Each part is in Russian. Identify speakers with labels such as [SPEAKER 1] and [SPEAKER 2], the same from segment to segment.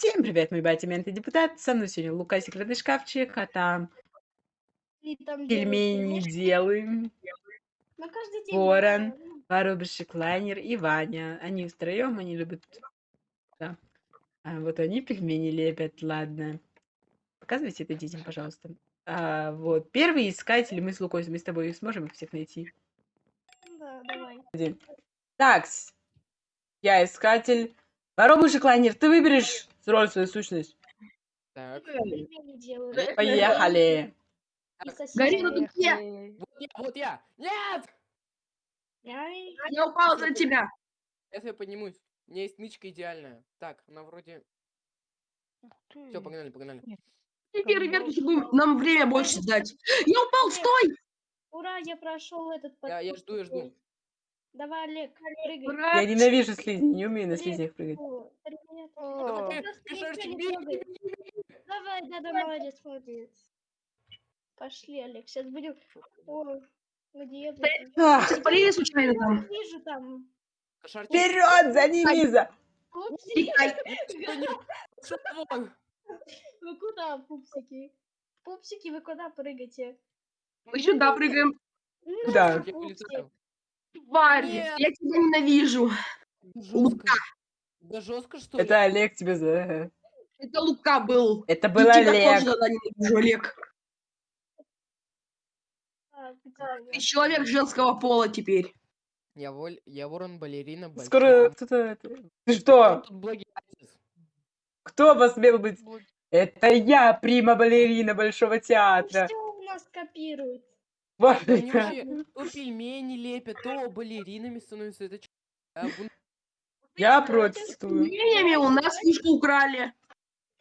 [SPEAKER 1] Всем привет, мой батя мент и депутат. Со мной сегодня Лука секретный шкафчик, а там
[SPEAKER 2] там
[SPEAKER 1] пельмени делаем. Ворон, воробушек, лайнер и Ваня. Они втроем, они любят... Да. А вот они пельмени лепят, ладно. Показывайте это детям, пожалуйста. А, вот, первый искатель, мы с Лукой, мы с тобой сможем их всех найти.
[SPEAKER 2] Да, давай.
[SPEAKER 1] Так, я искатель. Воробушек, лайнер, ты выберешь роль свою сущность.
[SPEAKER 3] Так.
[SPEAKER 1] Поехали.
[SPEAKER 4] Галина, тут я.
[SPEAKER 3] Вот я, вот я. Нет!
[SPEAKER 2] Ай,
[SPEAKER 4] Я упал за тебя.
[SPEAKER 3] Сейчас я поднимусь. У меня есть нычка идеальная. Так, она вроде... Все, погнали, погнали.
[SPEAKER 4] Теперь будем нам время больше дать. Я упал, стой!
[SPEAKER 2] Ура, я прошел этот
[SPEAKER 3] Я, я жду, я жду.
[SPEAKER 2] Давай, Олег, прыгай.
[SPEAKER 1] Я ненавижу слизни, не умею на слизнях прыгать.
[SPEAKER 2] Да, да, молодец, молодец. Пошли, Олег, сейчас будем... О, где вы?
[SPEAKER 1] Ах,
[SPEAKER 4] Спалили случайно там.
[SPEAKER 2] Вижу там.
[SPEAKER 1] Вперед, за ними, за...
[SPEAKER 2] Пупсики.
[SPEAKER 3] Что не- Что вон?
[SPEAKER 2] Вы куда, пупсики? Пупсики, вы куда прыгаете?
[SPEAKER 4] Мы сюда прыгаем.
[SPEAKER 2] Ну,
[SPEAKER 1] Да.
[SPEAKER 3] Я.
[SPEAKER 4] Тварь, я тебя ненавижу.
[SPEAKER 3] Жестко. Да жестко, что ли?
[SPEAKER 1] Это Олег тебе за...
[SPEAKER 4] Это Лука был.
[SPEAKER 1] Это был
[SPEAKER 4] тебя
[SPEAKER 1] Олег.
[SPEAKER 4] ненавижу, Олег. Ты человек женского пола теперь.
[SPEAKER 3] Я, воль... я ворон, балерина, большой.
[SPEAKER 1] Скоро кто-то... Ты что? Кто посмел быть? Это я, прима-балерина Большого театра.
[SPEAKER 2] Все у нас копируют.
[SPEAKER 1] Вот
[SPEAKER 3] они вообще то пельмени лепят, то балеринами становятся. Это? А, бун-
[SPEAKER 1] Я протестую.
[SPEAKER 4] пельменями у нас фишку украли.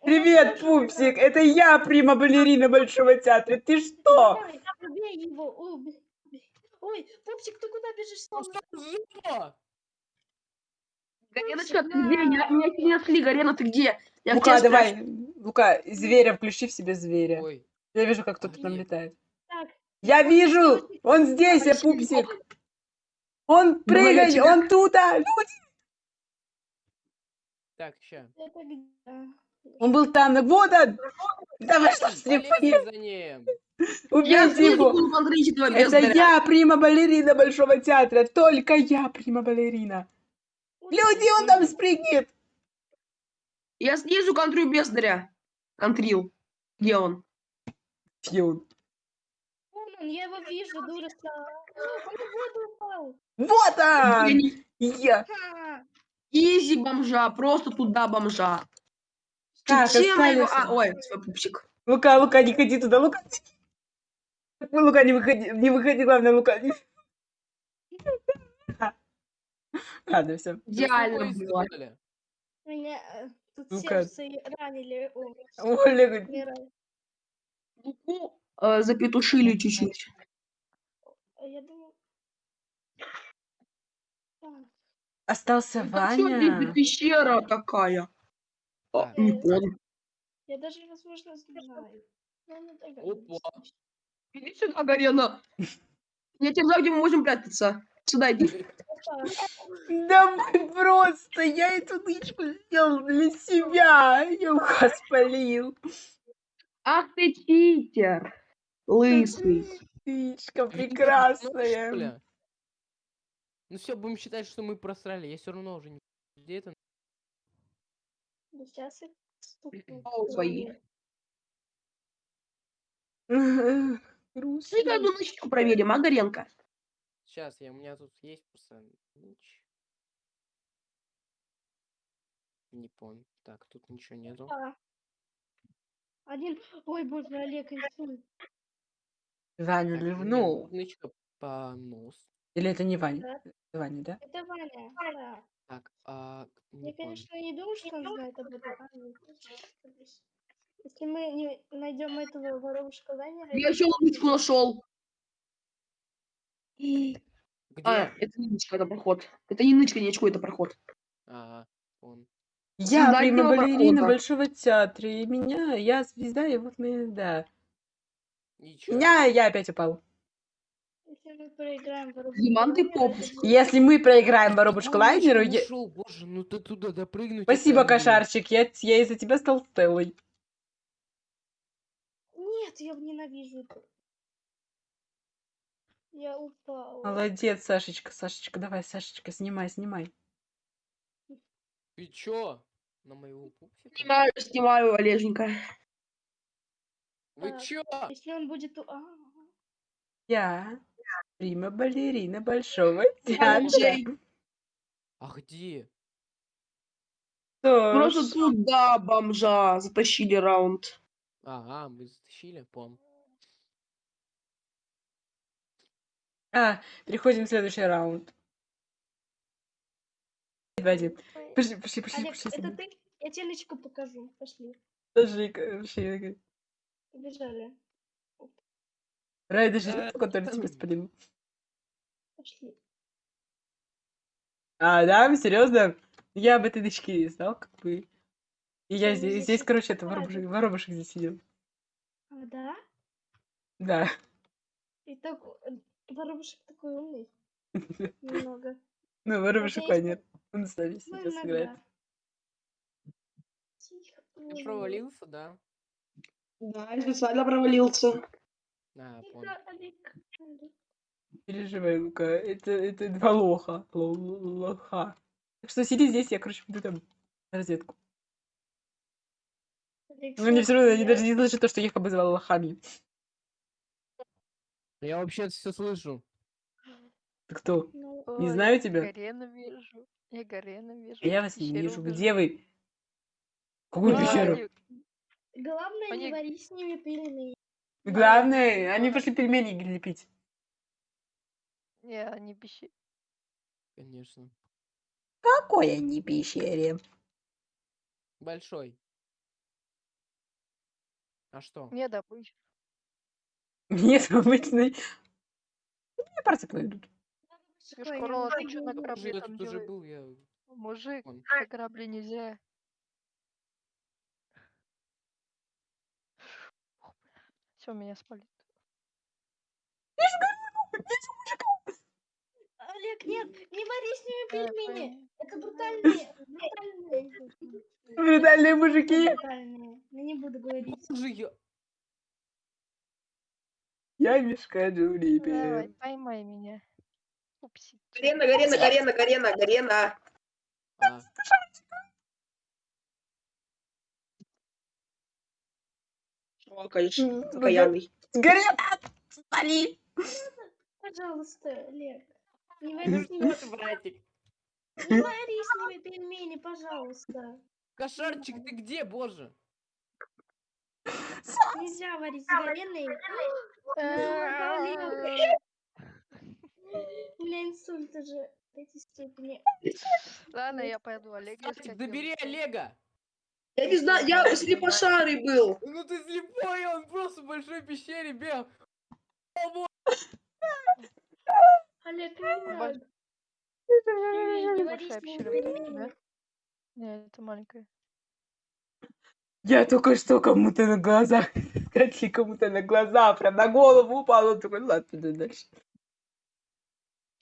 [SPEAKER 1] Привет, пупсик! Это я, прима-балерина Большого театра. Ты что?
[SPEAKER 2] Ой, пупсик, ты куда бежишь?
[SPEAKER 3] Ну что
[SPEAKER 4] Гареночка, ты где? Я, меня не нашли. Гарена, ты где? Я
[SPEAKER 1] Лука, давай.
[SPEAKER 4] спрашиваю.
[SPEAKER 1] Лука, зверя, включи в себе зверя.
[SPEAKER 3] Ой,
[SPEAKER 1] Я вижу, как кто-то там летает.
[SPEAKER 2] Так,
[SPEAKER 1] Я вижу! Он здесь, я пупсик! Он
[SPEAKER 4] тебя-
[SPEAKER 1] он тут! а, Люди!
[SPEAKER 3] Так, ща.
[SPEAKER 2] это где? А,
[SPEAKER 1] Он был там, вот он! Давай, что с ним
[SPEAKER 3] за ним.
[SPEAKER 4] Я
[SPEAKER 1] Убейте его! Это я, прима-балерина Большого театра! Только я, прима-балерина! Люди, он там спрыгнет!
[SPEAKER 4] Я снизу контрю бездаря. Контрил. Где он?
[SPEAKER 1] Где он?
[SPEAKER 2] Вон он, я его вижу, дура.
[SPEAKER 1] Вот он! Я!
[SPEAKER 4] Изи бомжа, просто туда бомжа.
[SPEAKER 1] Так,
[SPEAKER 4] Чем его- А, ой, свой пупсик.
[SPEAKER 1] Лука, Лука, не ходи туда, Лука! Лука, не выходи, не выходи, главное, Лука. не- Ладно, все.
[SPEAKER 4] Идеально
[SPEAKER 3] Ну,
[SPEAKER 4] было.
[SPEAKER 2] Меня э, тут
[SPEAKER 1] Ну-ка.
[SPEAKER 2] сердце и ранили. О,
[SPEAKER 1] Оля.
[SPEAKER 4] Луку э, запетушили чуть-чуть.
[SPEAKER 2] А Я думаю... Так,
[SPEAKER 1] остался
[SPEAKER 4] Это что,
[SPEAKER 1] Ваня.
[SPEAKER 4] пещера такая? А, не понял.
[SPEAKER 2] Я даже, возможно, знаю. Догадываюсь.
[SPEAKER 3] Опа.
[SPEAKER 4] Иди сюда, Гарена. Я тебе знаю, где мы можем прятаться. Сюда иди.
[SPEAKER 1] Давай просто, я эту нычку сделал для себя. Я ухо спалил.
[SPEAKER 4] Ах ты читер. Лысый.
[SPEAKER 1] Нычка
[SPEAKER 3] Ну,
[SPEAKER 1] прекрасная.
[SPEAKER 3] Ну все, будем считать, что мы просрали. Я все равно уже не... Где это?
[SPEAKER 2] Да сейчас.
[SPEAKER 1] Грустно.
[SPEAKER 4] Дай-ка одну нычку проверим, а, Горенко?
[SPEAKER 3] Сейчас, я, у меня тут есть просто... Не помню. Так, тут ничего нету.
[SPEAKER 2] А. Один... Ой, боже, Олег, инсульт.
[SPEAKER 1] Ваню
[SPEAKER 3] Так, у меня
[SPEAKER 1] ливнул.
[SPEAKER 3] нычка по нос.
[SPEAKER 1] Или это не Ваня?
[SPEAKER 2] Да.
[SPEAKER 1] Это Ваня, да?
[SPEAKER 2] Это Ваня, да.
[SPEAKER 3] Так, а... Не
[SPEAKER 2] Я, конечно, не думаю, что он знает об этом. А. Если мы не найдем этого воровушка Ванера...
[SPEAKER 4] Я еще нычку нашел.
[SPEAKER 3] Где?
[SPEAKER 4] А, это не нычка, это проход. Это не нычка, не очко, это проход.
[SPEAKER 3] А, он.
[SPEAKER 1] Я
[SPEAKER 4] нового
[SPEAKER 1] балерина
[SPEAKER 4] прохода.
[SPEAKER 1] Большого театра. И меня, я звезда, и вот мы, да.
[SPEAKER 3] Ничего.
[SPEAKER 1] Меня, я опять упал.
[SPEAKER 2] Если мы проиграем воробушку
[SPEAKER 4] Диман, ты
[SPEAKER 2] будет-
[SPEAKER 1] Если мы проиграем воробушку лайнеру, я-
[SPEAKER 3] ушел, боже, ну ты туда допрыгнуть.
[SPEAKER 1] спасибо, кошарчик, я, я из-за тебя стал Стеллой.
[SPEAKER 2] Нет, я ненавижу. Я упала.
[SPEAKER 1] Молодец, Сашечка, Сашечка, давай, Сашечка, снимай, снимай.
[SPEAKER 3] Ты чё? На моего пупсика?
[SPEAKER 4] Снимаю, снимаю, Олеженька.
[SPEAKER 3] Вы
[SPEAKER 2] Так.
[SPEAKER 3] чё?
[SPEAKER 2] Если он будет... у- А,
[SPEAKER 1] Я прима балерина большого театра.
[SPEAKER 3] А где?
[SPEAKER 1] Что
[SPEAKER 4] Просто туда бомжа затащили раунд.
[SPEAKER 3] Ага, мы затащили, пом.
[SPEAKER 1] А, переходим в следующий раунд. Два, один. Пошли, пошли, пошли,
[SPEAKER 2] Олег,
[SPEAKER 1] пошли.
[SPEAKER 2] это ты? Я тебе личку покажу. Пошли.
[SPEAKER 1] Пошли, пошли.
[SPEAKER 2] Побежали.
[SPEAKER 1] Рай даже
[SPEAKER 3] Да.
[SPEAKER 1] который тебя спалил.
[SPEAKER 2] Пошли.
[SPEAKER 1] А, да, серьезно? Я об этой дочке не знал, как бы. И я
[SPEAKER 2] Ну,
[SPEAKER 1] здесь,
[SPEAKER 2] здесь
[SPEAKER 1] короче, это воробушек, воробушек здесь сидел.
[SPEAKER 2] А, да?
[SPEAKER 1] Да.
[SPEAKER 2] И так... э, Воробушек такой умный. Немного.
[SPEAKER 1] Ну, воробушек
[SPEAKER 2] есть-
[SPEAKER 1] лайнер. Он с нами сейчас играет.
[SPEAKER 3] провалился, да?
[SPEAKER 4] Да, я специально провалился.
[SPEAKER 3] А, понял.
[SPEAKER 1] Переживай, Лука. Это, это два лоха. Ло- Лоха. Так что сиди здесь, я, короче, буду там.
[SPEAKER 2] Олег,
[SPEAKER 1] Но мне все равно, они
[SPEAKER 2] я-
[SPEAKER 1] даже не слышат то, что я их обозвала лохами.
[SPEAKER 3] Я вообще все слышу.
[SPEAKER 1] Ты кто?
[SPEAKER 2] Ну,
[SPEAKER 1] Не знаю тебя.
[SPEAKER 5] Гарена вижу. Я Гарена вижу.
[SPEAKER 1] Я вас не вижу. Где вы? Какую пещеру?
[SPEAKER 5] они-
[SPEAKER 2] Главное, не
[SPEAKER 5] Они-
[SPEAKER 2] вари с ними пельмени.
[SPEAKER 1] Главное, они пошли пельмени лепить.
[SPEAKER 5] Не, они пещеры.
[SPEAKER 3] Конечно.
[SPEAKER 1] Какой они пещере?
[SPEAKER 3] Большой. А что?
[SPEAKER 5] Не добыча.
[SPEAKER 1] Нет, обычный. Мне
[SPEAKER 5] Шкурова,
[SPEAKER 2] я
[SPEAKER 5] ты
[SPEAKER 2] могу
[SPEAKER 5] на корабле там. Мужик, на корабле нельзя. Все, меня спалит.
[SPEAKER 2] Олег, нет, не вари с ними пельмени. Это брутальные. Брутальные.
[SPEAKER 1] Брутальные мужики.
[SPEAKER 2] Брутальные. Я не буду говорить.
[SPEAKER 3] Я...
[SPEAKER 1] Я мешка
[SPEAKER 5] Давай,
[SPEAKER 1] Джули.
[SPEAKER 5] поймай меня. Упси.
[SPEAKER 4] Гарена, Гарена, Гарена, Гарена, Гарена.
[SPEAKER 1] М,
[SPEAKER 4] окаянный.
[SPEAKER 1] Горят! Спали!
[SPEAKER 2] Пожалуйста, Олег. Не вари с ними, не вари с ними пельмени, пожалуйста.
[SPEAKER 3] Кошарчик, ты где, боже?
[SPEAKER 2] Нельзя варить с говядиной.
[SPEAKER 5] Э,
[SPEAKER 2] У меня инсульт уже в этой степени.
[SPEAKER 5] Ладно, я пойду Олега девушку.
[SPEAKER 3] Олега!
[SPEAKER 4] Я не знаю, я слепошарый был.
[SPEAKER 3] Ну ты слепой, он просто в большой пещере бегал.
[SPEAKER 2] Олег, не
[SPEAKER 5] Больш-
[SPEAKER 2] надо. Не, не вари
[SPEAKER 5] Большая
[SPEAKER 2] с ними
[SPEAKER 5] пещера вот у
[SPEAKER 2] пельмени.
[SPEAKER 5] тебя? Не, это маленькая.
[SPEAKER 1] Я только что кому-то на глаза, скатили кому-то на глаза, прям на голову упал. Он такой, ладно, дальше.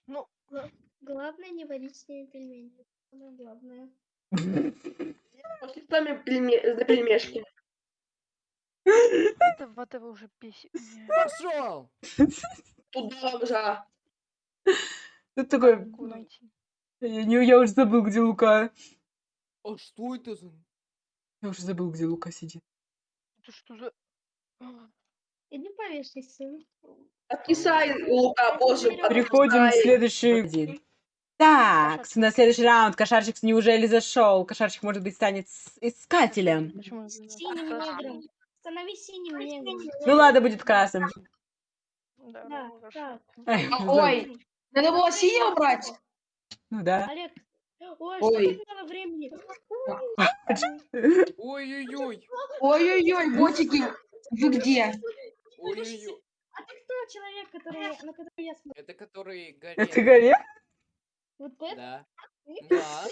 [SPEAKER 5] Ну,
[SPEAKER 2] Главное не варить с ними пельмени. Самое главное.
[SPEAKER 4] Пошли с нами пельме- за пельмешки.
[SPEAKER 5] это вот этого уже бесит. меня.
[SPEAKER 3] Пошел!
[SPEAKER 4] Туда бомжа.
[SPEAKER 1] Ты такой, я, не, я уже забыл, где Лука.
[SPEAKER 3] А что это за...
[SPEAKER 1] Я уже забыл, где Лука сидит.
[SPEAKER 5] Это что за...
[SPEAKER 2] Иди повешайся.
[SPEAKER 4] Откисай, Лука, боже.
[SPEAKER 1] Переходим в следующий день. Так, на следующий раунд Кошарчик неужели зашел? Кошарчик, может быть, станет с- искателем.
[SPEAKER 5] Почему? это
[SPEAKER 2] Синим
[SPEAKER 5] красный?
[SPEAKER 2] негром. Становись синим негром.
[SPEAKER 1] Ну ладно, будет красным.
[SPEAKER 5] Да,
[SPEAKER 2] Да,
[SPEAKER 5] ну, хорошо.
[SPEAKER 2] так.
[SPEAKER 1] Ай,
[SPEAKER 4] А. Ой, надо было синего брать.
[SPEAKER 1] Ну да.
[SPEAKER 2] Олег. Ой,
[SPEAKER 4] Ой.
[SPEAKER 2] что так мало времени?
[SPEAKER 3] Ой-ой-ой!
[SPEAKER 4] Ой-ой-ой, ботики, вы где?
[SPEAKER 3] Ой-ой-ой!
[SPEAKER 2] А ты кто человек, который, на который я смотрю?
[SPEAKER 3] Это который горит.
[SPEAKER 1] Это горе?
[SPEAKER 2] Вот это?
[SPEAKER 3] Да. Да.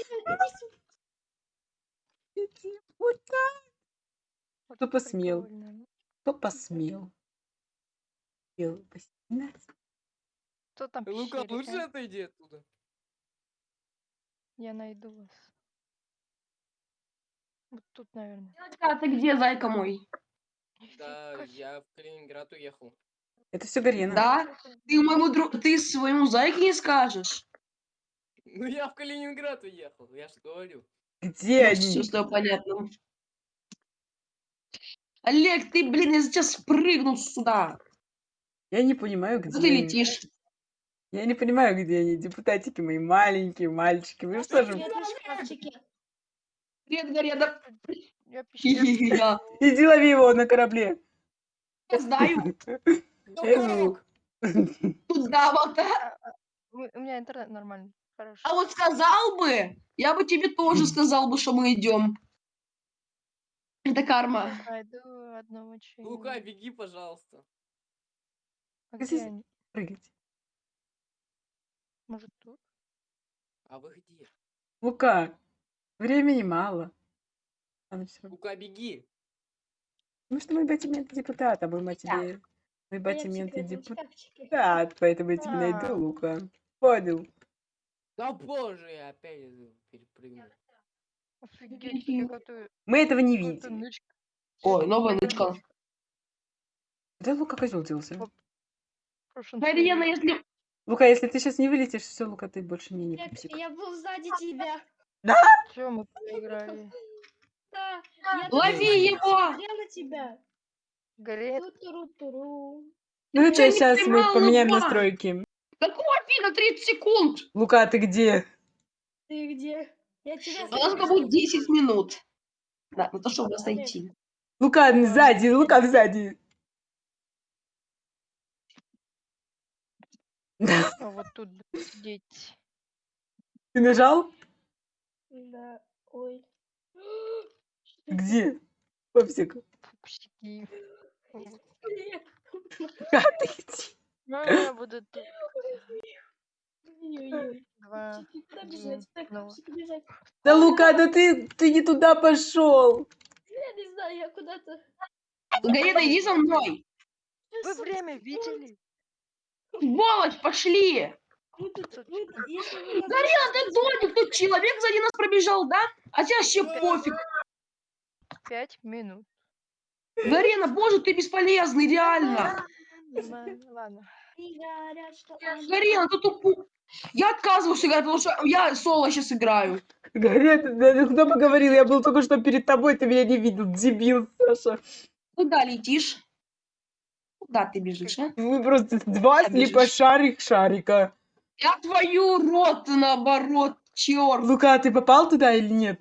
[SPEAKER 1] Вот так.
[SPEAKER 5] Вот
[SPEAKER 1] Кто посмел? Кто посмел?
[SPEAKER 5] Кто там в
[SPEAKER 3] Лука, лучше отойди оттуда.
[SPEAKER 5] Я найду вас. Вот тут, наверное.
[SPEAKER 4] А ты где, зайка мой?
[SPEAKER 3] Да, я в Калининград уехал.
[SPEAKER 1] Это все Гарена.
[SPEAKER 4] Да? Ты моему другу, ты своему зайке не скажешь?
[SPEAKER 3] Ну я в Калининград уехал, я же говорю.
[SPEAKER 1] Где
[SPEAKER 4] Все
[SPEAKER 1] они?
[SPEAKER 4] с тобой понятно. Олег, ты, блин, я сейчас спрыгну сюда.
[SPEAKER 1] Я не понимаю, где
[SPEAKER 4] ты
[SPEAKER 1] они.
[SPEAKER 4] летишь?
[SPEAKER 1] Я не понимаю, где они. Депутатики мои маленькие, мальчики. Вы что же?
[SPEAKER 2] Привет.
[SPEAKER 5] Я.
[SPEAKER 4] Я
[SPEAKER 1] Иди лови его на корабле.
[SPEAKER 4] знаю.
[SPEAKER 1] Эзу.
[SPEAKER 4] Туда вот.
[SPEAKER 5] У у меня интернет нормальный. Хорошо.
[SPEAKER 4] А вот сказал бы, я бы тебе тоже сказал бы, что мы идем. Это карма.
[SPEAKER 5] Найду одного
[SPEAKER 3] Лука,
[SPEAKER 5] человека.
[SPEAKER 3] беги, пожалуйста.
[SPEAKER 5] А где они?
[SPEAKER 1] Прыгать.
[SPEAKER 5] Может тут?
[SPEAKER 3] А вы где?
[SPEAKER 1] Лука, времени мало. Всё.
[SPEAKER 3] Лука, беги.
[SPEAKER 1] Ну что мой батимент депутат, а мой матери... Мой
[SPEAKER 2] А я в
[SPEAKER 1] батимент и
[SPEAKER 2] секретном
[SPEAKER 1] депутат,
[SPEAKER 2] шкафчике.
[SPEAKER 1] поэтому я тебе
[SPEAKER 5] А.
[SPEAKER 1] найду, Лука. Понял.
[SPEAKER 3] Да боже, я опять перепрыгнул.
[SPEAKER 5] Офигеть, я
[SPEAKER 1] Мы этого не видим.
[SPEAKER 4] Ой, новая нычка.
[SPEAKER 1] Где Лука козел делся?
[SPEAKER 4] Марьяна, если...
[SPEAKER 1] Лука, если ты сейчас не вылетишь, все, Лука, ты больше мне не
[SPEAKER 2] Я,
[SPEAKER 1] пупсик.
[SPEAKER 2] я был сзади тебя.
[SPEAKER 5] Всё, мы проиграли.
[SPEAKER 2] Да, я
[SPEAKER 4] Лови его!
[SPEAKER 2] смотрел на тебя.
[SPEAKER 5] Горит.
[SPEAKER 1] Ну
[SPEAKER 4] не
[SPEAKER 1] сейчас мы поменяем настройки.
[SPEAKER 4] Какого фига 30 секунд?
[SPEAKER 1] Лука, ты где?
[SPEAKER 2] Ты где? Я тебя
[SPEAKER 4] У нас будет 10 минут. Да, на то, чтобы нас найти.
[SPEAKER 1] Лука, сзади, Лука сзади.
[SPEAKER 5] А вот тут сидеть.
[SPEAKER 1] Ты нажал?
[SPEAKER 2] Да, ой.
[SPEAKER 1] Где? Пупсик.
[SPEAKER 5] Пупсики. Вот. Ну, я буду тут. Два. Ну.
[SPEAKER 1] Да, Лука, да ты, ты не туда пошел.
[SPEAKER 2] Я не знаю, я куда-то...
[SPEAKER 4] Гарина, иди за мной.
[SPEAKER 5] Вы время видели?
[SPEAKER 4] Сволочь, пошли. Гарина, ты дурник, тут человек сзади нас пробежал, да? А тебе вообще пофиг.
[SPEAKER 5] Пять минут.
[SPEAKER 4] Гарина, боже, ты бесполезный, реально.
[SPEAKER 5] Нормально, Ладно.
[SPEAKER 4] Гарина, ты тупу. Я отказываюсь играть, потому что я соло сейчас играю.
[SPEAKER 1] Гарет, да, кто бы говорил, я был только что перед тобой, ты меня не видел, дебил, Саша.
[SPEAKER 4] Куда летишь? Куда ты бежишь, а?
[SPEAKER 1] Вы просто два
[SPEAKER 4] Куда бежишь?
[SPEAKER 1] слепошарих шарика.
[SPEAKER 4] Я твою рот наоборот, черт.
[SPEAKER 1] Лука, ты попал туда или нет?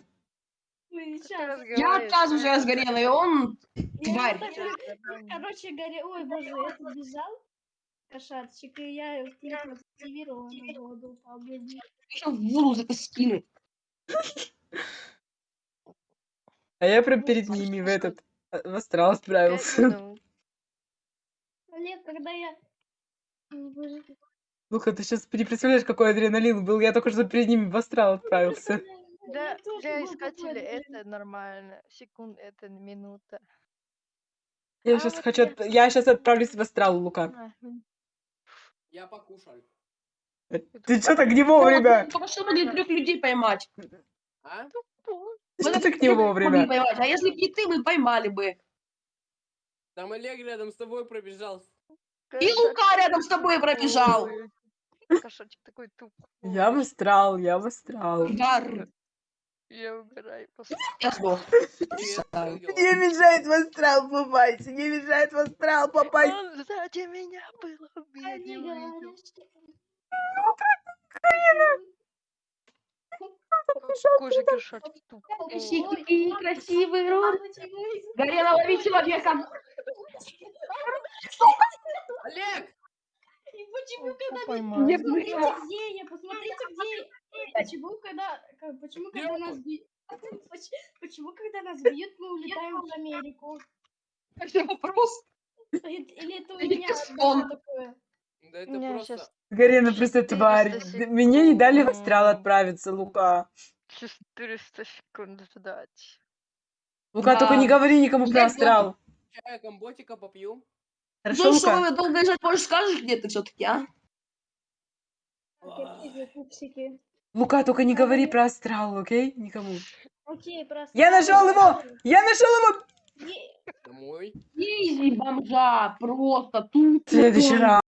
[SPEAKER 2] Мы
[SPEAKER 5] Ты.
[SPEAKER 4] Я отказываюсь
[SPEAKER 5] а?
[SPEAKER 4] от Гарина, и он...
[SPEAKER 2] Я
[SPEAKER 4] Тварь.
[SPEAKER 2] так Короче, горе... Ой, боже, этот бежал, кошатчик, и я его кликнул, активировала на воду, упал.
[SPEAKER 4] Еще в воду скину.
[SPEAKER 1] А я прям перед ними в этот э, в астрал справился.
[SPEAKER 2] Олег, когда я... Боже, ты-
[SPEAKER 1] Лука, ты сейчас не представляешь, какой адреналин был. Я только что перед ними в астрал отправился.
[SPEAKER 5] Да,
[SPEAKER 2] Я
[SPEAKER 5] для искателя это нормально. Секунд это минута.
[SPEAKER 1] Я
[SPEAKER 5] А
[SPEAKER 1] сейчас
[SPEAKER 5] вот
[SPEAKER 1] хочу...
[SPEAKER 5] я-
[SPEAKER 1] сейчас отправлюсь в астрал, Лука.
[SPEAKER 5] А, м,
[SPEAKER 3] Я покушал.
[SPEAKER 1] Ты что так не вовремя?
[SPEAKER 4] Только что могли трех людей поймать.
[SPEAKER 3] А?
[SPEAKER 5] тупо.
[SPEAKER 1] Ты
[SPEAKER 4] Мы
[SPEAKER 1] что так не
[SPEAKER 4] трех могли
[SPEAKER 1] вовремя?
[SPEAKER 4] поймать, А если бы не ты, мы поймали бы.
[SPEAKER 3] Там Олег рядом с тобой пробежал.
[SPEAKER 4] И Лука рядом с тобой пробежал.
[SPEAKER 5] тупой. Кошачек такой тупой.
[SPEAKER 1] Я в астрал, я в астрал.
[SPEAKER 4] Гар.
[SPEAKER 5] Я просто.
[SPEAKER 4] Я сдох.
[SPEAKER 3] Привет, как дела?
[SPEAKER 1] Не мешает в астрал попасть, не мешает в астрал попасть.
[SPEAKER 5] Он сзади меня был, я не увидел.
[SPEAKER 2] говорят, что...
[SPEAKER 5] Какой же кошачек тупой.
[SPEAKER 4] Красивый, красивый рот.
[SPEAKER 2] Ой,
[SPEAKER 4] Гарена, лови человека.
[SPEAKER 3] Олег!
[SPEAKER 2] Почему, когда... Посмотрите,
[SPEAKER 4] его.
[SPEAKER 2] где я, посмотрите, где... Почему, когда... как- Почему, когда нас бьют... Почему, когда нас бьют, мы улетаем в Америку?
[SPEAKER 4] Это вопрос.
[SPEAKER 2] Или или это у меня такое?
[SPEAKER 3] Да это просто...
[SPEAKER 5] щас
[SPEAKER 1] Гарена просто
[SPEAKER 5] 400
[SPEAKER 1] тварь. Мне не дали в астрал отправиться, Лука.
[SPEAKER 5] 400 секунд ждать.
[SPEAKER 1] Лука, только не говори никому про астрал.
[SPEAKER 3] Чая комботика попью.
[SPEAKER 1] Хорошо,
[SPEAKER 4] Ну что,
[SPEAKER 1] Лука?
[SPEAKER 4] долго лежать, может, скажешь, где ты все-таки, а?
[SPEAKER 2] Пупсики.
[SPEAKER 1] Лука, только не говори про астрал, окей? Никому.
[SPEAKER 2] Окей, просто...
[SPEAKER 1] Я нашел его! Я нашел его!
[SPEAKER 3] Домой.
[SPEAKER 4] Изи бомжа, просто тут.
[SPEAKER 1] Следующий раз.